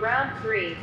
Round three.